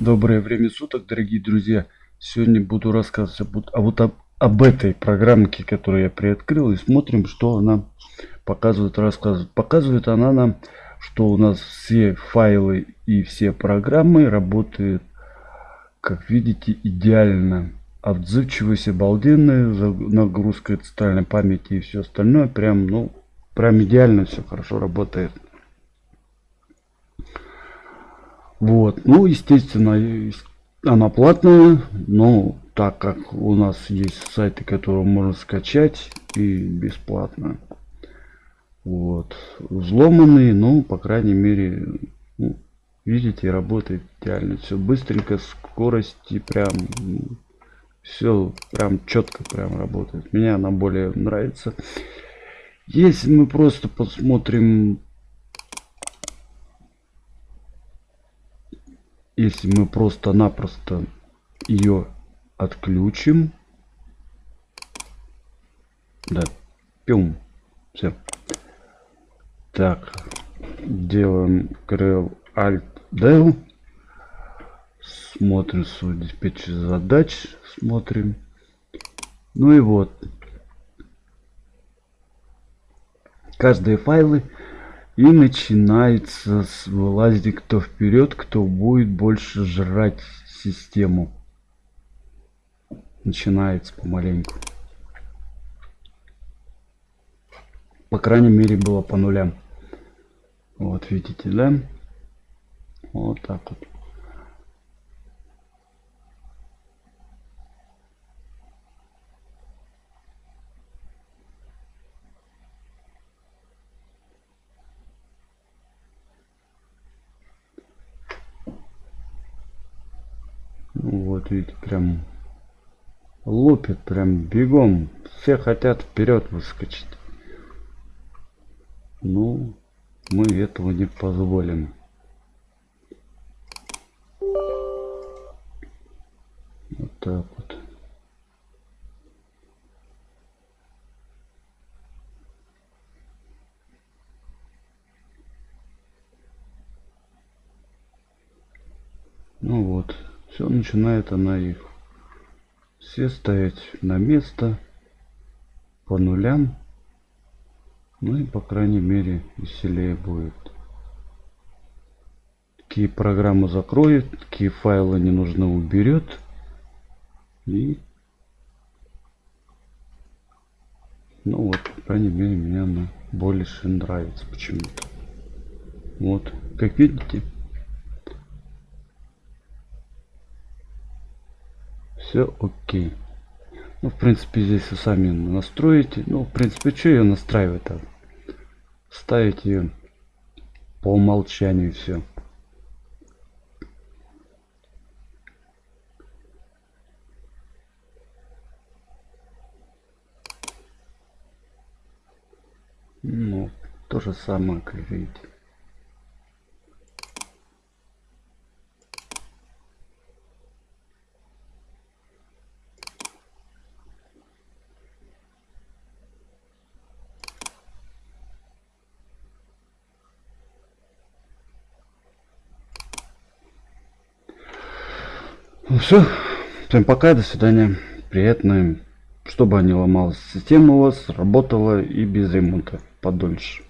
Доброе время суток, дорогие друзья. Сегодня буду рассказывать об, а вот об, об этой программке, которую я приоткрыл, и смотрим, что она показывает, рассказывает. Показывает она нам, что у нас все файлы и все программы работают, как видите, идеально. Отзывчивость обалденная, нагрузка центральной памяти и все остальное. Прям, ну, прям идеально все хорошо работает. Вот. Ну, естественно, она платная, но так как у нас есть сайты, которые можно скачать и бесплатно. Вот. Взломанные, ну, по крайней мере, ну, видите, работает идеально. Все быстренько, скорости прям, все прям четко прям работает. Мне она более нравится. Если мы просто посмотрим если мы просто-напросто ее отключим да пюм все так делаем Ctrl Alt Del. Смотрим свой диспетчер задач смотрим. Ну и вот. Каждые файлы и начинается с вылазить кто вперед, кто будет больше жрать систему. Начинается помаленьку. По крайней мере было по нулям. Вот видите, да? Вот так вот. Видите, прям лупит прям бегом. Все хотят вперед выскочить. Ну, мы этого не позволим. Вот так вот. Ну вот все начинает она их все ставить на место по нулям ну и по крайней мере веселее будет. Какие программы закроет какие файлы не нужны уберет. И ну вот по крайней мере мне она больше нравится почему-то. Вот как видите все окей. Ну в принципе здесь вы сами настроите. Ну в принципе что ее настраивать то ставить ее по умолчанию все ну то же самое как видите Ну все. Всем пока, до свидания. Приятно, чтобы не ломалась система у вас, работала и без ремонта подольше.